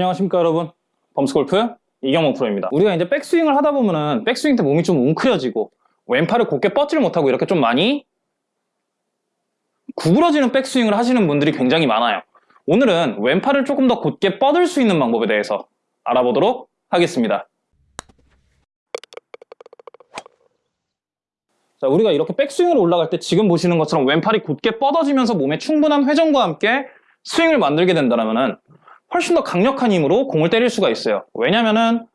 안녕하십니까 여러분. 범스골프 이경원 프로입니다. 우리가 이제 백스윙을 하다 보면은 백스윙 때 몸이 좀 웅크려지고 왼팔을 곧게 뻗지를 못하고 이렇게 좀 많이 구부러지는 백스윙을 하시는 분들이 굉장히 많아요. 오늘은 왼팔을 조금 더 곧게 뻗을 수 있는 방법에 대해서 알아보도록 하겠습니다. 자, 우리가 이렇게 백스윙을 올라갈 때 지금 보시는 것처럼 왼팔이 곧게 뻗어지면서 몸에 충분한 회전과 함께 스윙을 만들게 된다면 훨씬 더 강력한 힘으로 공을 때릴 수가 있어요. 왜냐면은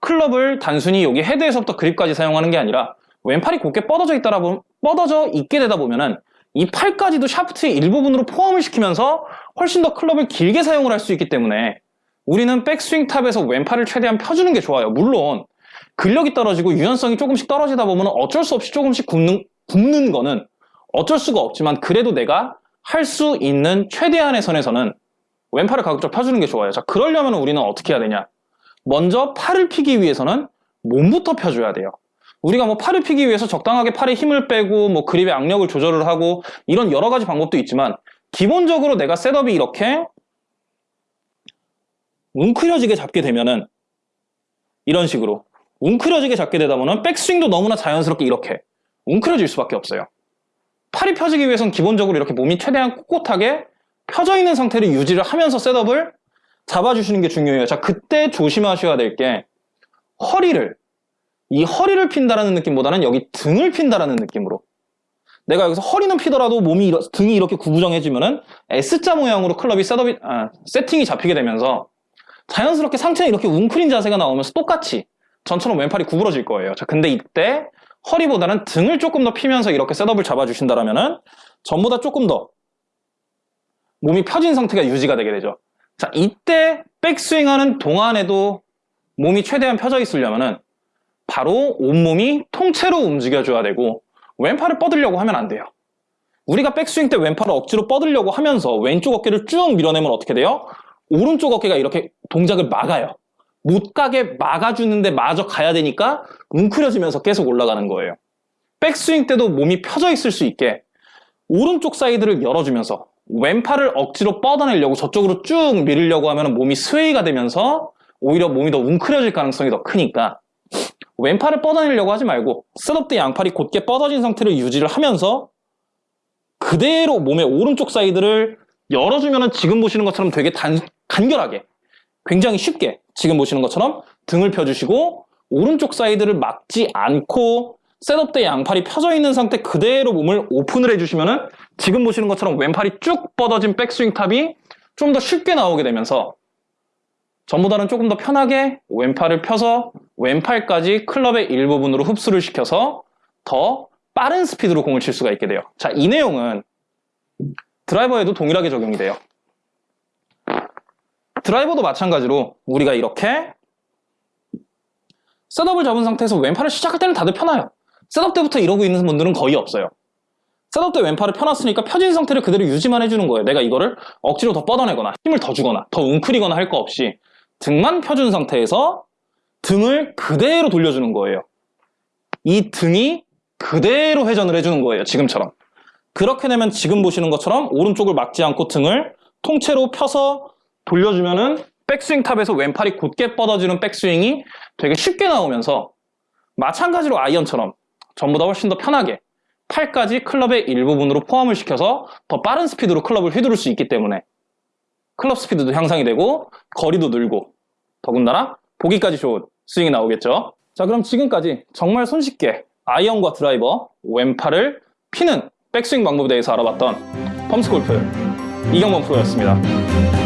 클럽을 단순히 여기 헤드에서부터 그립까지 사용하는 게 아니라 왼팔이 곧게 뻗어져 보면 뻗어져 있게 되다 보면은 이 팔까지도 샤프트의 일부분으로 포함을 시키면서 훨씬 더 클럽을 길게 사용을 할 수 있기 때문에 우리는 백스윙 탑에서 왼팔을 최대한 펴주는 게 좋아요. 물론 근력이 떨어지고 유연성이 조금씩 떨어지다 보면 어쩔 수 없이 조금씩 굽는, 굽는 거는 어쩔 수가 없지만 그래도 내가 할 수 있는 최대한의 선에서는 왼팔을 가급적 펴주는 게 좋아요. 자, 그러려면 우리는 어떻게 해야 되냐? 먼저 팔을 피기 위해서는 몸부터 펴줘야 돼요. 우리가 뭐 팔을 피기 위해서 적당하게 팔에 힘을 빼고 뭐 그립의 악력을 조절을 하고 이런 여러 가지 방법도 있지만 기본적으로 내가 셋업이 이렇게 웅크려지게 잡게 되면은 이런 식으로 웅크려지게 잡게 되다 보면 백스윙도 너무나 자연스럽게 이렇게 웅크려질 수밖에 없어요. 팔이 펴지기 위해서는 기본적으로 이렇게 몸이 최대한 꼿꼿하게 펴져 있는 상태를 유지를 하면서 셋업을 잡아주시는 게 중요해요. 자, 그때 조심하셔야 될 게 허리를 이 허리를 핀다라는 느낌보다는 여기 등을 핀다라는 느낌으로 내가 여기서 허리는 피더라도 몸이 이러, 등이 이렇게 구부정해지면은 S자 모양으로 클럽이 셋업이 아, 세팅이 잡히게 되면서 자연스럽게 상체에 이렇게 웅크린 자세가 나오면서 똑같이 전처럼 왼팔이 구부러질 거예요. 자, 근데 이때 허리보다는 등을 조금 더 피면서 이렇게 셋업을 잡아주신다라면은 전보다 조금 더 몸이 펴진 상태가 유지가 되게 되죠. 자, 이때 백스윙하는 동안에도 몸이 최대한 펴져 있으려면은 바로 온몸이 통째로 움직여줘야 되고 왼팔을 뻗으려고 하면 안 돼요. 우리가 백스윙 때 왼팔을 억지로 뻗으려고 하면서 왼쪽 어깨를 쭉 밀어내면 어떻게 돼요? 오른쪽 어깨가 이렇게 동작을 막아요. 못 가게 막아주는데 마저 가야 되니까 웅크려지면서 계속 올라가는 거예요. 백스윙 때도 몸이 펴져 있을 수 있게 오른쪽 사이드를 열어주면서 왼팔을 억지로 뻗어내려고 저쪽으로 쭉 밀으려고 하면 몸이 스웨이가 되면서 오히려 몸이 더 웅크려질 가능성이 더 크니까 왼팔을 뻗어내려고 하지 말고 셋업 때 양팔이 곧게 뻗어진 상태를 유지를 하면서 그대로 몸의 오른쪽 사이드를 열어주면 지금 보시는 것처럼 되게 단, 간결하게 굉장히 쉽게 지금 보시는 것처럼 등을 펴주시고 오른쪽 사이드를 막지 않고 셋업 때 양팔이 펴져 있는 상태 그대로 몸을 오픈을 해주시면 지금 보시는 것처럼 왼팔이 쭉 뻗어진 백스윙 탑이 좀 더 쉽게 나오게 되면서 전보다는 조금 더 편하게 왼팔을 펴서 왼팔까지 클럽의 일부분으로 흡수를 시켜서 더 빠른 스피드로 공을 칠 수가 있게 돼요. 자, 이 내용은 드라이버에도 동일하게 적용이 돼요. 드라이버도 마찬가지로 우리가 이렇게 셋업을 잡은 상태에서 왼팔을 시작할 때는 다들 펴나요. 셋업 때부터 이러고 있는 분들은 거의 없어요. 셋업 때 왼팔을 펴놨으니까 펴진 상태를 그대로 유지만 해주는 거예요. 내가 이거를 억지로 더 뻗어내거나 힘을 더 주거나 더 웅크리거나 할 거 없이 등만 펴준 상태에서 등을 그대로 돌려주는 거예요. 이 등이 그대로 회전을 해주는 거예요. 지금처럼. 그렇게 되면 지금 보시는 것처럼 오른쪽을 막지 않고 등을 통째로 펴서 돌려주면은 백스윙 탑에서 왼팔이 곧게 뻗어지는 백스윙이 되게 쉽게 나오면서 마찬가지로 아이언처럼 전보다 훨씬 더 편하게 팔까지 클럽의 일부분으로 포함을 시켜서 더 빠른 스피드로 클럽을 휘두를 수 있기 때문에 클럽 스피드도 향상이 되고 거리도 늘고 더군다나 보기까지 좋은 스윙이 나오겠죠. 자 그럼 지금까지 정말 손쉽게 아이언과 드라이버, 왼팔을 피는 백스윙 방법에 대해서 알아봤던 펌스골프 이경범 프로였습니다